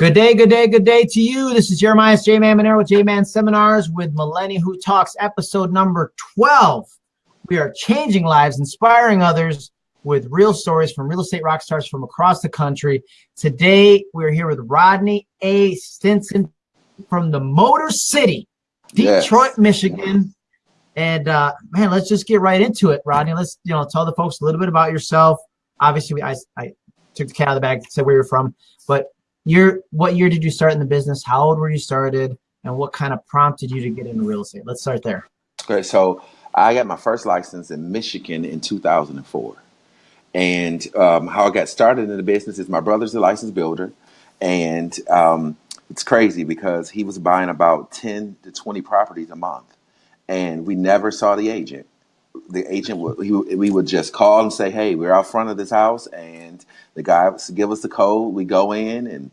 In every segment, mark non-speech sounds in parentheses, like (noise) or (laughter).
Good day, good day, good day to you. This is Jeremiah J-Man Monero with J-Man Seminars with Millennial Who Talks, episode number 12. We are changing lives, inspiring others with real stories from real estate rock stars from across the country. Today, we're here with Rodney A. Stinson from the Motor City, Detroit, yes. Michigan. And uh, man, let's just get right into it, Rodney. Let's you know tell the folks a little bit about yourself. Obviously, I, I took the cat out of the bag, said where you're from, but what year did you start in the business? How old were you started? And what kind of prompted you to get into real estate? Let's start there. Okay, so I got my first license in Michigan in 2004. And um, how I got started in the business is my brother's a licensed builder. And um, it's crazy because he was buying about 10 to 20 properties a month. And we never saw the agent. The agent would, he, we would just call and say, hey, we're out front of this house. And the guy would give us the code. We go in and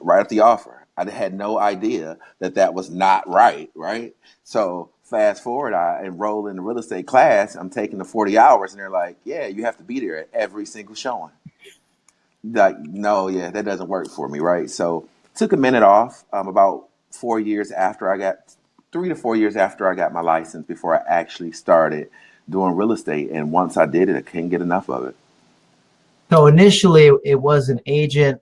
write up the offer. I had no idea that that was not right, right? So fast forward, I enroll in the real estate class. I'm taking the 40 hours, and they're like, "Yeah, you have to be there at every single showing." Like, no, yeah, that doesn't work for me, right? So took a minute off. Um, about four years after I got, three to four years after I got my license, before I actually started doing real estate. And once I did it, I couldn't get enough of it. So initially, it was an agent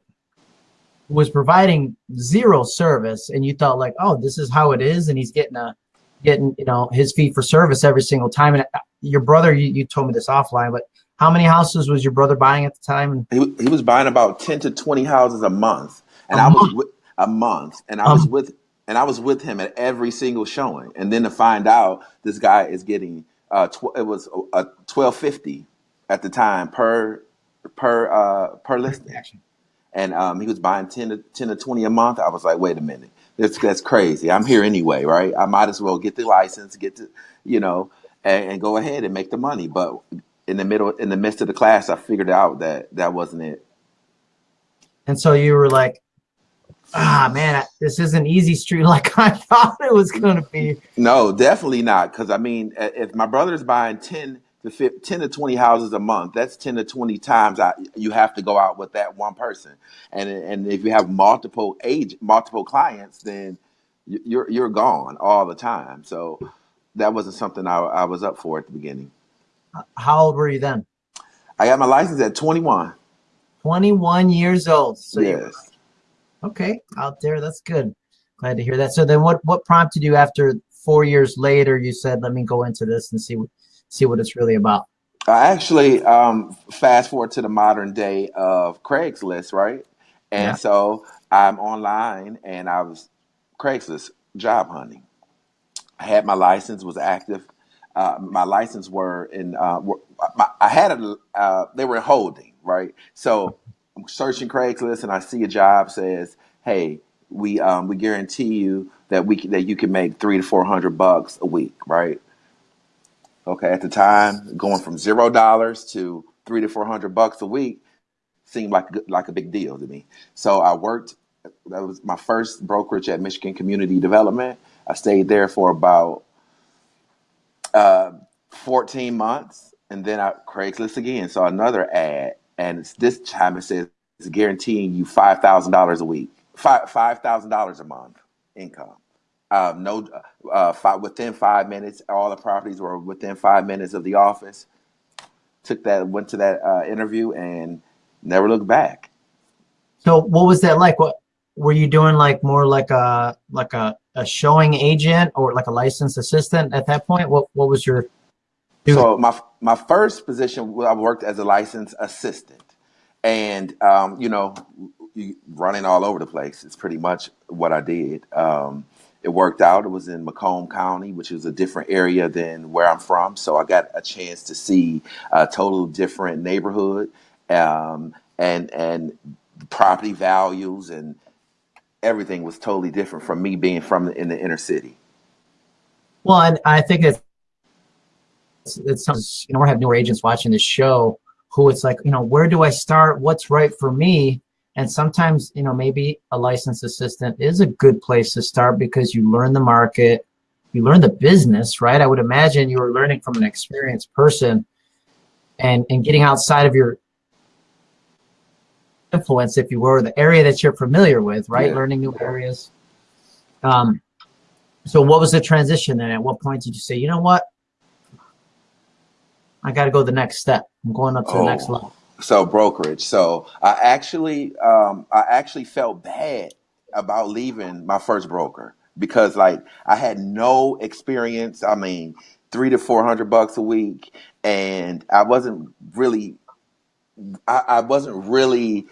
was providing zero service and you thought like, oh, this is how it is. And he's getting a, getting, you know, his fee for service every single time. And uh, your brother, you, you told me this offline, but how many houses was your brother buying at the time? He, he was buying about 10 to 20 houses a month. And a I month. was with a month and I um, was with, and I was with him at every single showing. And then to find out this guy is getting, uh, it was a 1250 at the time per, per, uh, per listing and um, he was buying 10 to 10 to 20 a month. I was like, wait a minute, that's that's crazy. I'm here anyway, right? I might as well get the license, get to, you know, and, and go ahead and make the money. But in the middle, in the midst of the class, I figured out that that wasn't it. And so you were like, ah, man, this isn't easy street (laughs) like I thought it was going to be. No, definitely not. Because I mean, if my brother's buying 10 to 10 to 20 houses a month that's 10 to 20 times I, you have to go out with that one person. And and if you have multiple age multiple clients then you're you're gone all the time. So that wasn't something I, I was up for at the beginning. How old were you then? I got my license at 21 21 years old. So yes. Okay out there that's good. Glad to hear that. So then what what prompted you after four years later you said let me go into this and see what see what it's really about? I actually um, fast forward to the modern day of Craigslist, right? And yeah. so I'm online and I was Craigslist job hunting. I had my license, was active. Uh, my license were in, uh, were, my, I had a, uh, they were holding, right? So I'm searching Craigslist and I see a job says, hey, we um, we guarantee you that we that you can make three to four hundred bucks a week, right? Okay, at the time, going from zero dollars to three to four hundred bucks a week seemed like like a big deal to me. So I worked. That was my first brokerage at Michigan Community Development. I stayed there for about uh, 14 months, and then I Craigslist again saw another ad, and it's, this time it says it's guaranteeing you five thousand dollars a week, five five thousand dollars a month income. Um, no, uh, five, within five minutes, all the properties were within five minutes of the office. Took that, went to that uh, interview, and never looked back. So, what was that like? What were you doing? Like more like a like a, a showing agent or like a licensed assistant at that point? What what was your? So my my first position, I worked as a licensed assistant, and um, you know, running all over the place is pretty much what I did. Um, it worked out. It was in Macomb County, which is a different area than where I'm from. So I got a chance to see a total different neighborhood um, and and property values and everything was totally different from me being from the, in the inner city. Well, and I think it's it sounds you know we have newer agents watching this show who it's like you know where do I start? What's right for me? And sometimes, you know, maybe a licensed assistant is a good place to start because you learn the market, you learn the business, right? I would imagine you were learning from an experienced person and, and getting outside of your influence, if you were, the area that you're familiar with, right? Yeah. Learning new areas. Um, so what was the transition then? At what point did you say, you know what? I got to go the next step. I'm going up to the next Oh, level. So brokerage. So I actually, um, I actually felt bad about leaving my first broker because like I had no experience. I mean, three to four hundred bucks a week, and I wasn't really, I, I wasn't really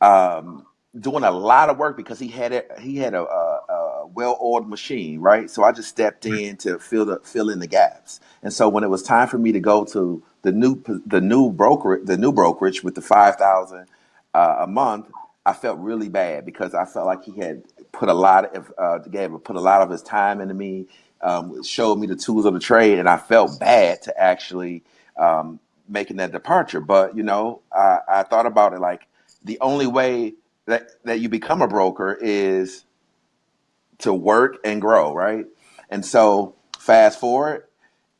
um, doing a lot of work because he had it. He had a, a, a well-oiled machine, right? So I just stepped in to fill the fill in the gaps. And so when it was time for me to go to the new the new broker the new brokerage with the five thousand uh, a month, I felt really bad because I felt like he had put a lot of uh, gave put a lot of his time into me, um, showed me the tools of the trade, and I felt bad to actually um, making that departure. But you know, I, I thought about it like the only way that that you become a broker is to work and grow, right? And so fast forward,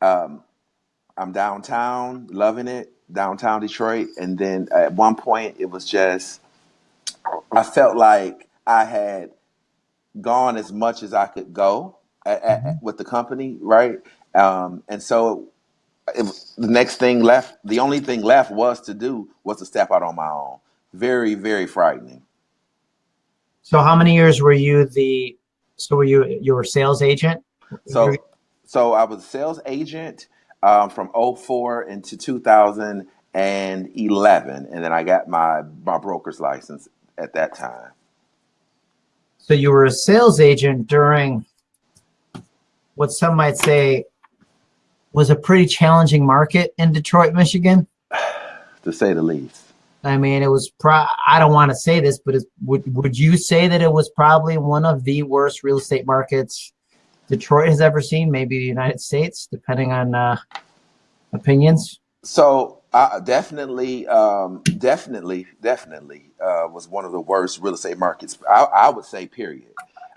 um, I'm downtown, loving it, downtown Detroit, and then at one point it was just I felt like I had gone as much as I could go at, at, Mhm. with the company, right? Um, and so it, the next thing left, the only thing left was to do was to step out on my own. Very, very frightening. So how many years were you the, so were you, you were sales agent? So, so I was a sales agent um, from '04 into 2011, and then I got my my broker's license at that time. So you were a sales agent during what some might say was a pretty challenging market in Detroit, Michigan. (sighs) To say the least. I mean, it was pro, I don't want to say this, but it's, would, would you say that it was probably one of the worst real estate markets Detroit has ever seen? Maybe the United States, depending on uh, opinions. So uh, definitely, um, definitely, definitely uh, was one of the worst real estate markets. I, I would say, period.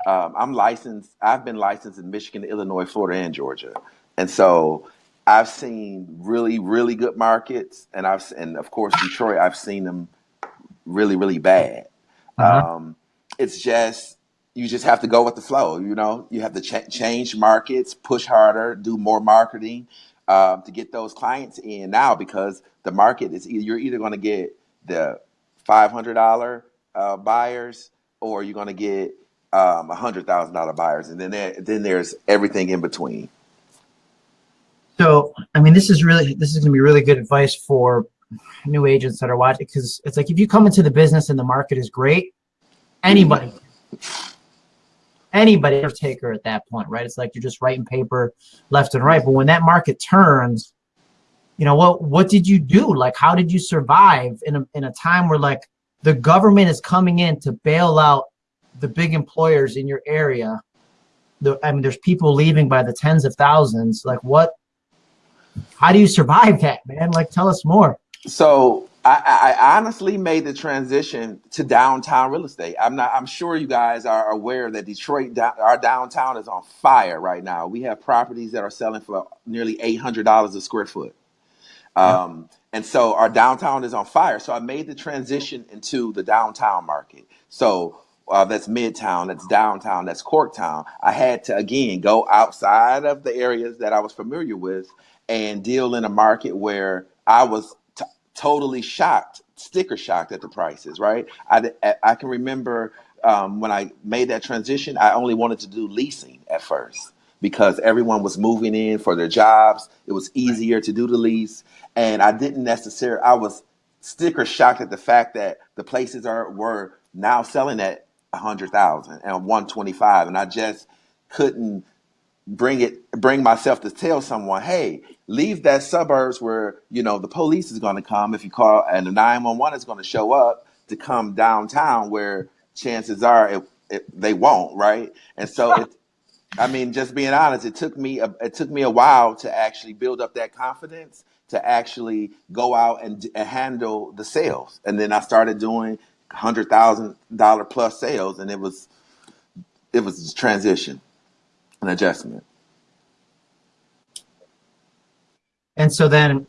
Um, I'm licensed. I've been licensed in Michigan, Illinois, Florida, and Georgia, and so I've seen really, really good markets, and I've and of course Detroit. I've seen them really, really bad. Uh-huh. Um, it's just you just have to go with the flow. You know, you have to ch- change markets, push harder, do more marketing um, to get those clients in now because the market is e- you're either going to get the five hundred dollar uh, buyers or you're going to get um, a hundred thousand dollar buyers, and then there, then there's everything in between. So, I mean, this is really, this is going to be really good advice for new agents that are watching because it's like if you come into the business and the market is great, anybody, (laughs) anybody a taker at that point, right? It's like you're just writing paper left and right. But when that market turns, you know what? What did you do? Like, how did you survive in a in a time where like the government is coming in to bail out the big employers in your area? The, I mean, there's people leaving by the tens of thousands. Like, what? How do you survive that, man? Like, tell us more. So I, I honestly made the transition to downtown real estate. I'm not. I'm sure you guys are aware that Detroit, down, our downtown, is on fire right now. We have properties that are selling for nearly eight hundred dollars a square foot. Um, and so our downtown is on fire. So I made the transition into the downtown market. So uh, that's Midtown, that's downtown, that's Corktown. I had to again go outside of the areas that I was familiar with and deal in a market where I was totally shocked, sticker shocked at the prices. Right? I, I can remember um, when I made that transition. I only wanted to do leasing at first because everyone was moving in for their jobs. It was easier to do the lease, and I didn't necessarily. I was sticker shocked at the fact that the places are were now selling at a hundred thousand and one twenty five, and I just couldn't bring it bring myself to tell someone, hey, leave that suburbs where you know the police is going to come if you call, and the nine one one is going to show up to come downtown where chances are it, it, they won't, right? And so it, (laughs) I mean, just being honest, it took me a, it took me a while to actually build up that confidence to actually go out and, and handle the sales, and then I started doing hundred thousand dollar plus sales, and it was it was a transition, an adjustment. And so then,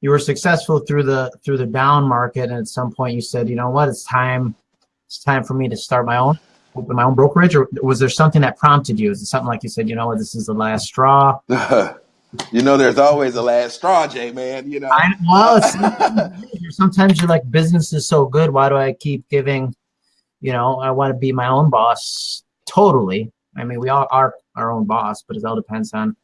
you were successful through the through the down market, and at some point you said, you know what, it's time it's time for me to start my own open my own brokerage, or was there something that prompted you? Is it something like you said, you know what, this is the last straw? (laughs) you know, there's always a last straw, Jay, man. You know, I, well, sometimes, (laughs) sometimes you're like, business is so good. Why do I keep giving? You know, I want to be my own boss. Totally. I mean, we all are our own boss, but it all depends on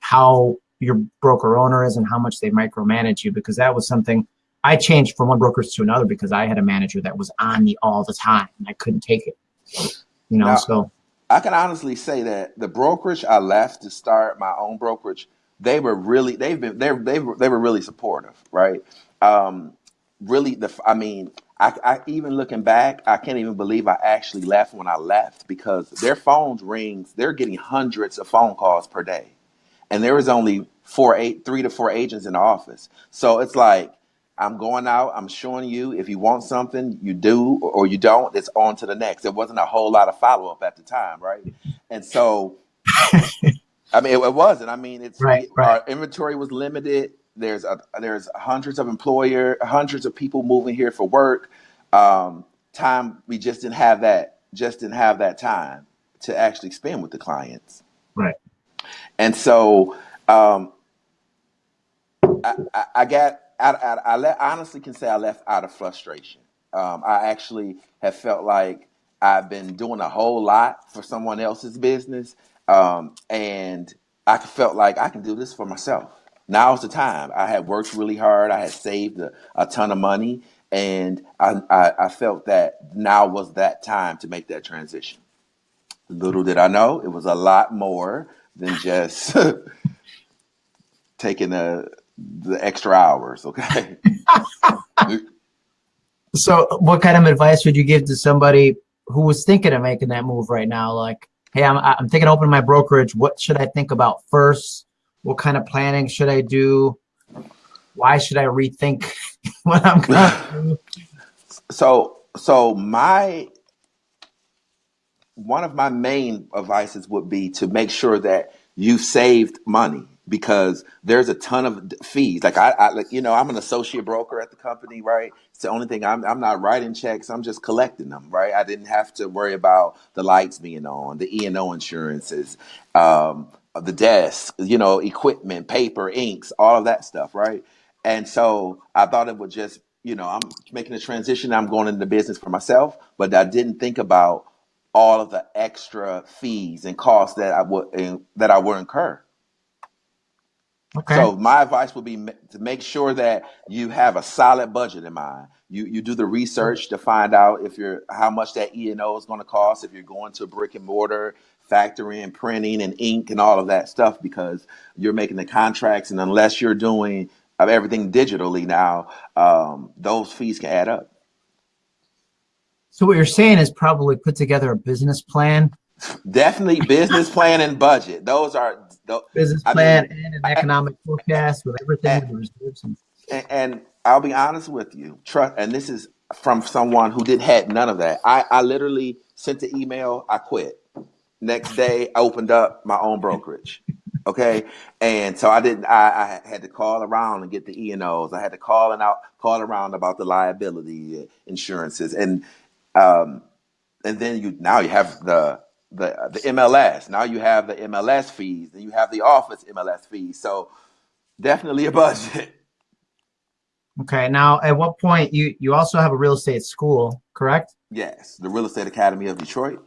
how your broker owner is and how much they micromanage you. Because that was something I changed from one brokerage to another because I had a manager that was on me all the time and I couldn't take it. You know, now, so I can honestly say that the brokerage I left to start my own brokerage, they were really they've been they they they were really supportive, right? Um, really, the I mean, I, I even looking back, I can't even believe I actually left when I left because their phones rings. They're getting hundreds of phone calls per day, and there was only four eight three to four agents in the office. So it's like I'm going out, I'm showing you if you want something, you do or you don't, it's on to the next. There wasn't a whole lot of follow up at the time, right? And so, (laughs) I mean, it, it, wasn't. I mean, it's right, right. our inventory was limited. There's a, there's hundreds of employer, hundreds of people moving here for work. Um, time we just didn't have that, just didn't have that time to actually spend with the clients. Right. And so, um, I, I, I got I, I, I le- honestly can say I left out of frustration. Um, I actually have felt like I've been doing a whole lot for someone else's business, um, and I felt like I can do this for myself. Now's the time. I had worked really hard. I had saved a, a ton of money, and I, I, I felt that now was that time to make that transition. Little did I know, it was a lot more than just (laughs) taking the extra hours, okay? (laughs) so what kind of advice would you give to somebody who was thinking of making that move right now? Like, hey, I'm, I'm thinking of opening my brokerage. What should I think about first? What kind of planning should I do? Why should I rethink (laughs) what I'm going (sighs) to do? So, so my, one of my main advices would be to make sure that you saved money because there's a ton of fees. Like I, I like you know, I'm an associate broker at the company, right? It's the only thing I'm I'm not writing checks. I'm just collecting them, right? I didn't have to worry about the lights being on, the E and O insurances, um, the desk, you know, equipment, paper, inks, all of that stuff, right? And so I thought it would just, you know, I'm making a transition. I'm going into business for myself, but I didn't think about all of the extra fees and costs that I would that I would incur Okay. So my advice would be to make sure that you have a solid budget in mind. You you do the research to find out if you're how much that E and O is going to cost. If you're going to brick and mortar, factory and printing and ink and all of that stuff, because you're making the contracts, and unless you're doing everything digitally now, um, those fees can add up. So what you're saying is probably put together a business plan. Definitely business plan and budget. Those are business plan I mean, and an economic I, forecast with everything and, reserves and, and, I'll be honest with you, trust and this is from someone who did had none of that. I, I literally sent the email, I quit. Next day I opened up my own brokerage. Okay. And so I didn't I, I had to call around and get the E and O's. I had to call and out call around about the liability insurances and um and then you now you have the the the MLS. Now you have the MLS fees, and you have the office MLS fees. So definitely a budget. (laughs) Okay. Now, at what point you you also have a real estate school, correct? Yes, the Real Estate Academy of Detroit.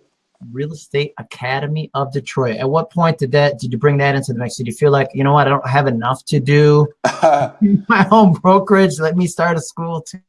Real Estate Academy of Detroit. At what point did that did you bring that into the mix? Did you feel like you know what I don't have enough to do (laughs) my own brokerage? Let me start a school too.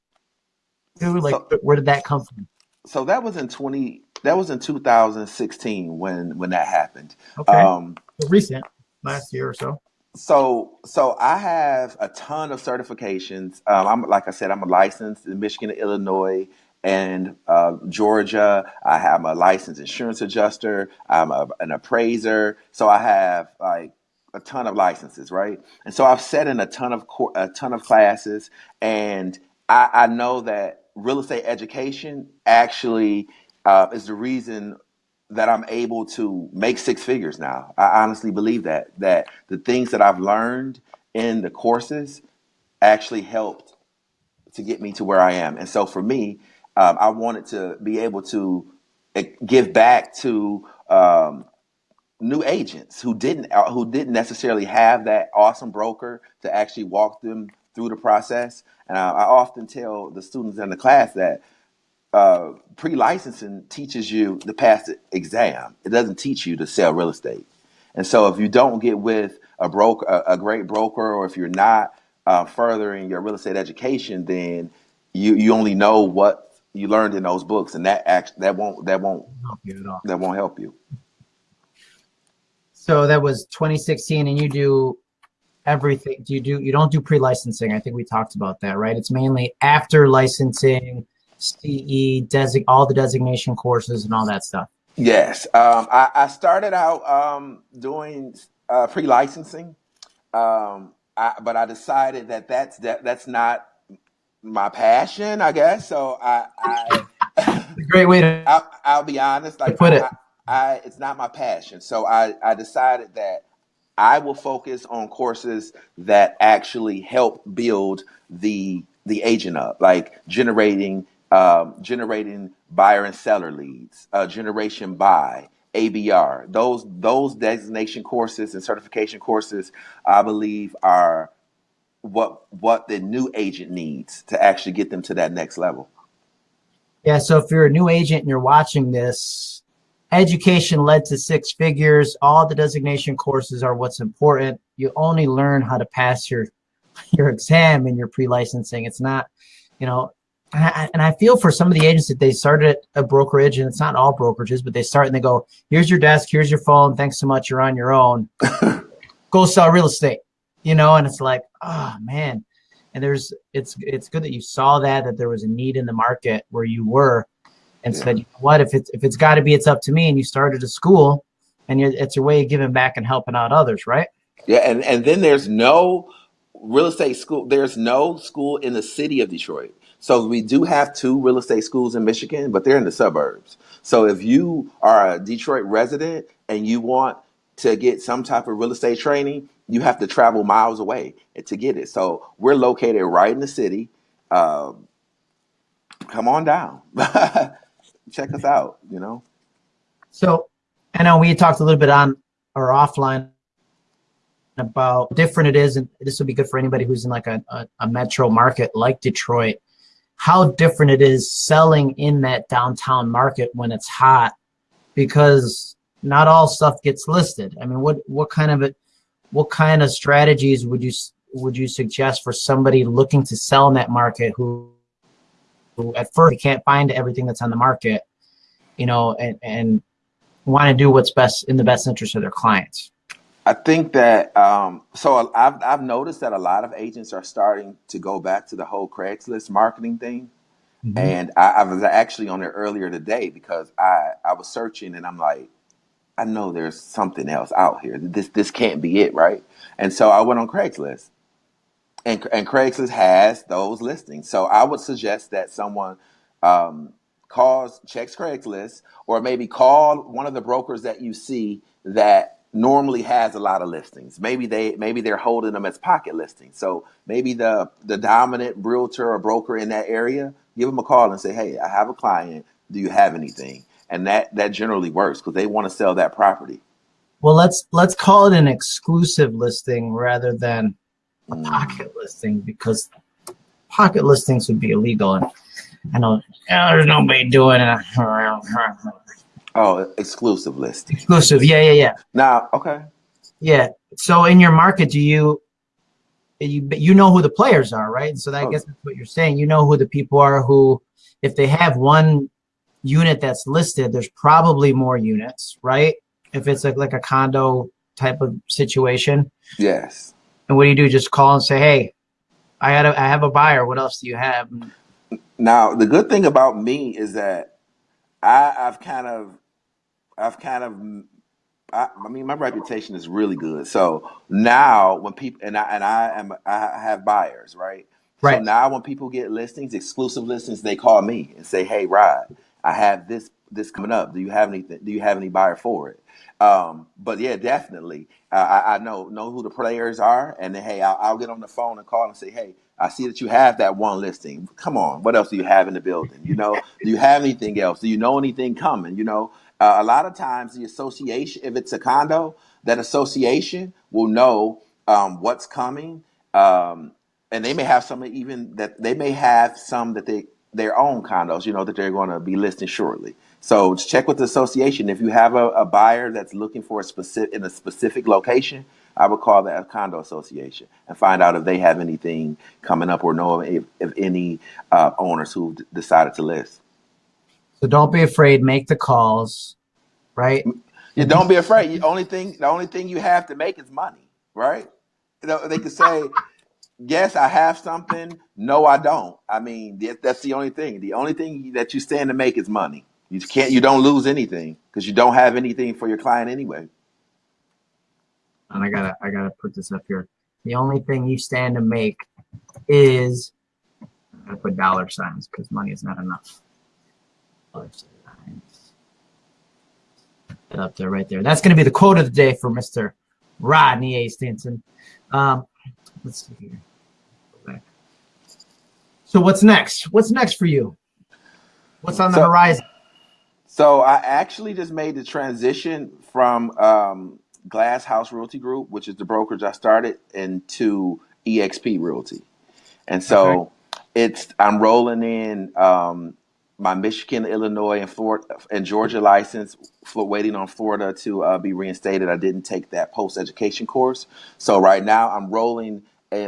Like, so, where did that come from? So that was in twenty that was in 2016 when when that happened. Okay. Um, recent, last year or so. So so I have a ton of certifications. Um, I'm like I said, I'm a licensed in Michigan, and Illinois, and uh, Georgia. I have a licensed insurance adjuster. I'm a, an appraiser. So I have like a ton of licenses, right? And so I've set in a ton of a ton of classes, and I, I know that real estate education actually uh, is the reason that I'm able to make six figures now. I honestly believe that that the things that I've learned in the courses actually helped to get me to where I am. And so for me, um, I wanted to be able to eh, give back to um, new agents who didn't uh, who didn't necessarily have that awesome broker to actually walk them through the process. And I, I often tell the students in the class that uh, pre-licensing teaches you to pass the exam. It doesn't teach you to sell real estate. And so if you don't get with a broker, a, a great broker, or if you're not uh, furthering your real estate education, then you you only know what you learned in those books, and that act that won't that won't Help you at all. that won't help you. So that was 2016, and you do everything. Do you do? You don't do pre-licensing. I think we talked about that, right? It's mainly after licensing, CE, desig, all the designation courses, and all that stuff. Yes, um, I, I started out um, doing uh, pre-licensing, um, I, but I decided that that's that, that's not my passion, I guess. So I, I It's a great way to I'll, I'll be honest, like put it. I, I, it's not my passion. So I, I decided that I will focus on courses that actually help build the the agent up, like generating um, generating buyer and seller leads, uh, generation buy, ABR. Those those designation courses and certification courses, I believe, are what what the new agent needs to actually get them to that next level. Yeah. So if you're a new agent and you're watching this, education led to six figures. All the designation courses are what's important. You only learn how to pass your (laughs) your exam and your pre-licensing. It's not, you know, and I, and I feel for some of the agents that they started at a brokerage, and it's not all brokerages, but they start and they go, "Here's your desk, here's your phone. Thanks so much. You're on your own. (laughs) Go sell real estate." You know, and it's like, oh man. And there's, it's it's good that you saw that that there was a need in the market where you were, and Yeah. said, you know what, if it's if it's got to be, it's up to me. And you started a school, and you're, it's your way of giving back and helping out others, right? Yeah, and, and then there's no real estate school. There's no school in the city of Detroit. So we do have two real estate schools in Michigan, but they're in the suburbs. So if you are a Detroit resident and you want to get some type of real estate training, you have to travel miles away to get it. So we're located right in the city. Um, come on down, (laughs) check us out. You know. So I know we talked a little bit on or offline about different it is, and this would be good for anybody who's in like a, a, a metro market like Detroit, how different it is selling in that downtown market when it's hot, because not all stuff gets listed. I mean, what what kind of it, what kind of strategies would you would you suggest for somebody looking to sell in that market who, who at first can't find everything that's on the market, you know, and and want to do what's best in the best interest of their clients. I think that um, so I've I've noticed that a lot of agents are starting to go back to the whole Craigslist marketing thing, and I, I was actually on there earlier today because I I was searching and I'm like, I know there's something else out here. This this can't be it, right? And so I went on Craigslist, and and Craigslist has those listings. So I would suggest that someone um, calls checks Craigslist, or maybe call one of the brokers that you see that normally has a lot of listings. Maybe they maybe they're holding them as pocket listings. So maybe the the dominant realtor or broker in that area, give them a call and say, "Hey, I have a client. Do you have anything?" And that that generally works because they want to sell that property. Well, let's let's call it an exclusive listing rather than a Mm. pocket listing because pocket listings would be illegal. And I know "Oh, there's nobody doing it. (laughs) Oh, exclusive listing. Exclusive, yeah, yeah, yeah, Now, okay. yeah. So in your market, do you you you know who the players are, right? So that, I Oh. guess that's what you're saying. You know who the people are who, if they have one unit that's listed, there's probably more units, right? If it's like, like a condo type of situation. Yes. And what do you do? Just call and say, "Hey, I had a, I have a buyer. What else do you have?" Now, the good thing about me is that I, I've kind of, I've kind of, I, I mean, my reputation is really good. So now, when people and I and I am, I have buyers, right? Right. So now, when people get listings, exclusive listings, they call me and say, "Hey, Rod, I have this this coming up. Do you have anything? Do you have any buyer for it? Um, but yeah, definitely. I, I know know who the players are, and then hey, I'll, I'll get on the phone and call and say, hey, I see that you have that one listing. Come on, what else do you have in the building? You know, do you have anything else? Do you know anything coming? You know, uh, a lot of times the association, if it's a condo, that association will know um, what's coming, um, and they may have some even that they may have some that they their own condos, you know, that they're going to be listing shortly. So check with the association. If you have a, a buyer that's looking for a specific in a specific location, I would call that condo association and find out if they have anything coming up or know if, if any uh, owners who decided to list. So don't be afraid. Make the calls, right? Yeah, don't be afraid. The only thing, the only thing you have to make is money, right? You know, they could say, "Yes, I have something." No, I don't. I mean, that's the only thing. The only thing that you stand to make is money. You can't. You don't lose anything because you don't have anything for your client anyway and I gotta I gotta put this up here. The only thing you stand to make is I put dollar signs because money is not enough. Dollar signs. Up there, right there. That's gonna be the quote of the day for Mr. Rodney A. Stinson. Um, let's see here. So what's next? What's next for you? What's on the so, horizon? So I actually just made the transition from um, Glass House Realty Group, which is the brokerage I started, into EXP Realty. And so okay. it's I'm rolling in um, my Michigan, Illinois, and Florida and Georgia license, waiting on Florida to uh, be reinstated. I didn't take that post education course, so right now I'm rolling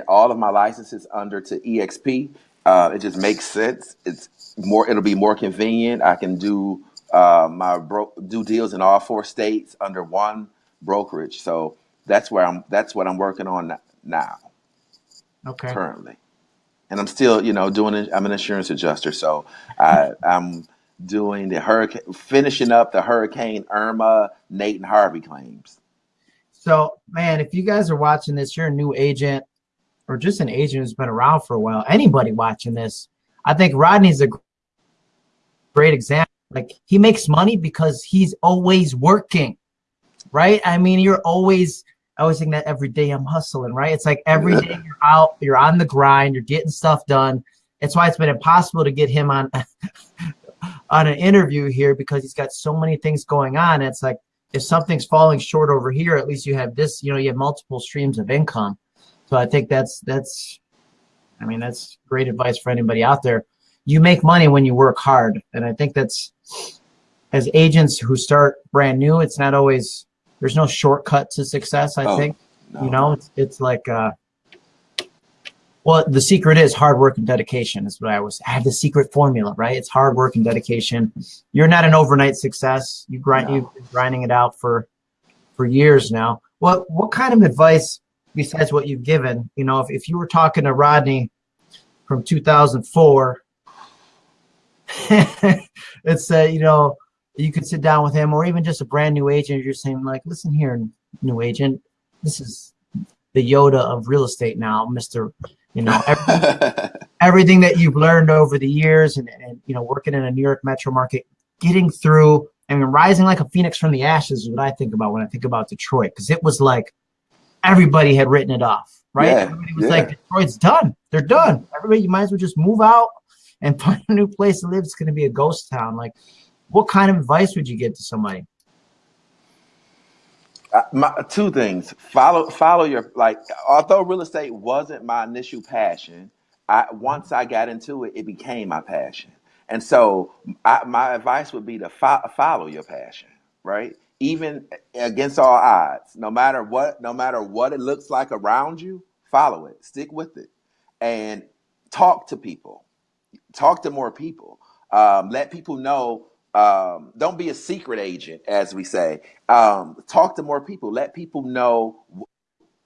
all of my licenses under to EXP. Uh, it just makes sense. It's more. It'll be more convenient. I can do uh, my bro- do deals in all four states under one brokerage. So that's where I'm. That's what I'm working on now. Okay. Currently, and I'm still, you know, doing. I'm an insurance adjuster, so I, I'm doing the hurricane, finishing up the Hurricane Irma, Nate and Harvey claims. So, man, if you guys are watching this, you're a new agent or just an agent who's been around for a while. Anybody watching this, I think Rodney's a great example. Like he makes money because he's always working right? I mean, you're always, I always think that every day I'm hustling, right? It's like every day (laughs) you're out, you're on the grind, you're getting stuff done. That's why it's been impossible to get him on (laughs) on an interview here because he's got so many things going on. It's like if something's falling short over here, at least you have this, you know, you have multiple streams of income. So I think that's that's I mean, that's great advice for anybody out there. You make money when you work hard. And I think that's as agents who start brand new, it's not always there's no shortcut to success. I oh, think no. you know it's it's like uh, well the secret is hard work and dedication. Is what I was. I have the secret formula, right? It's hard work and dedication. You're not an overnight success. You grind no. you've been grinding it out for for years now. What what kind of advice besides what you've given? You know, if if you were talking to Rodney from 2004 it's (laughs) uh, you know you could sit down with him or even just a brand new agent you're saying like listen here new agent this is the yoda of real estate now mr you know everything, (laughs) everything that you've learned over the years and, and you know working in a new york metro market getting through I mean, rising like a phoenix from the ashes is what I think about when I think about Detroit, because it was like everybody had written it off, right? Yeah, everybody was yeah. like, Detroit's done. They're done. Everybody, you might as well just move out and (laughs) find a new place to live. It's going to be a ghost town. Like, what kind of advice would you give to somebody? Uh, my, two things. Follow follow your like. Although real estate wasn't my initial passion, I once I got into it, it became my passion. And so I, my advice would be to fo- follow your passion, right? Even against all odds, no matter what, no matter what it looks like around you, follow it, stick with it, and talk to people, talk to more people. Um, let people know um, don't be a secret agent, as we say. Um, talk to more people. Let people know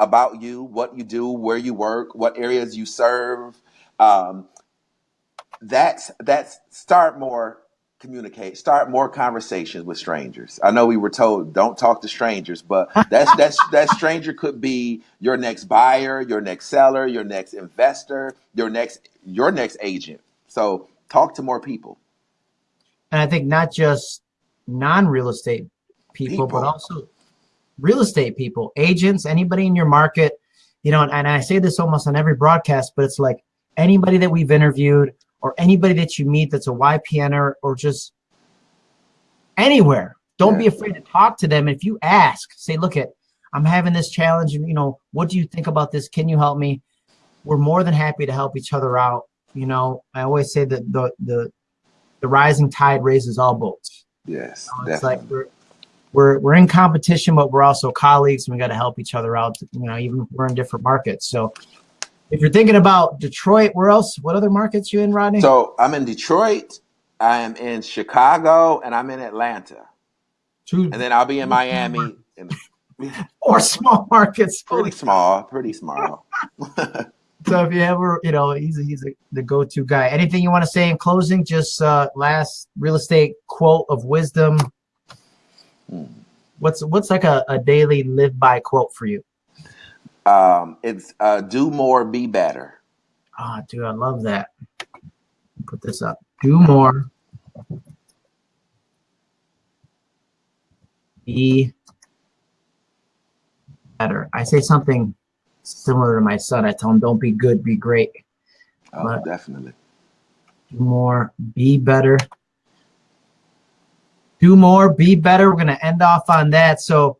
about you, what you do, where you work, what areas you serve. Um, that's that's start more communicate, start more conversations with strangers. I know we were told don't talk to strangers, but (laughs) that's that's that stranger could be your next buyer, your next seller, your next investor, your next your next agent. So talk to more people and I think not just non-real estate people, People. but also real estate people, agents, anybody in your market. You know, and, and I say this almost on every broadcast, but it's like anybody that we've interviewed or anybody that you meet that's a YPNer or just anywhere. Don't be afraid to talk to them. If you ask, say, look at, I'm having this challenge you know, what do you think about this? Can you help me? We're more than happy to help each other out. You know, I always say that the the the rising tide raises all boats. Yes, You know, it's definitely. like we're we're we're in competition, but we're also colleagues, and we got to help each other out. You know, even if we're in different markets. So, if you're thinking about Detroit, where else? What other markets you in, Rodney? So I'm in Detroit, I am in Chicago, and I'm in Atlanta. Two And then I'll be in Miami. And (laughs) or small markets. pretty small, pretty small. (laughs) So if you ever, you know, he's he's a, the go-to guy. Anything you want to say in closing? Just uh, last real estate quote of wisdom. Hmm. What's what's like a, a daily live by quote for you? Um, it's uh, do more, be better. Ah, dude, I love that. Put this up. Do more. Be better. I say something similar to my son. I tell him, don't be good, be great. Oh, Right. definitely. Do more, be better. Do more, be better. We're going to end off on that. So,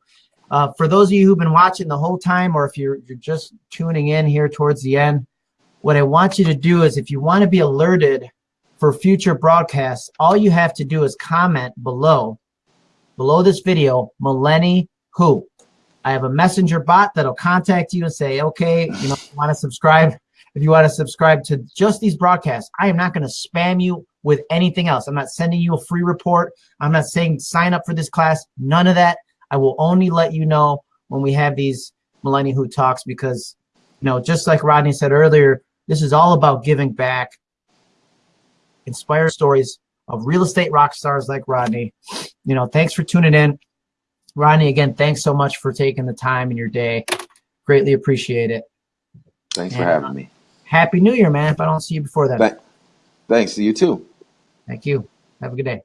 uh, for those of you who've been watching the whole time, or if you're, you're just tuning in here towards the end, what I want you to do is if you want to be alerted for future broadcasts, all you have to do is comment below, below this video, Millenni Who. I have a messenger bot that'll contact you and say, okay, you know, want to subscribe. If you want to subscribe to just these broadcasts, I am not going to spam you with anything else. I'm not sending you a free report. I'm not saying sign up for this class. None of that. I will only let you know when we have these Millennial Who Talks because, you know, just like Rodney said earlier, this is all about giving back, inspire stories of real estate rock stars like Rodney. You know, thanks for tuning in. Rodney, again, thanks so much for taking the time in your day. Greatly appreciate it. Thanks for Yeah. having me. Happy New Year, man. If I don't see you before then. Th- thanks to you too. Thank you. Have a good day.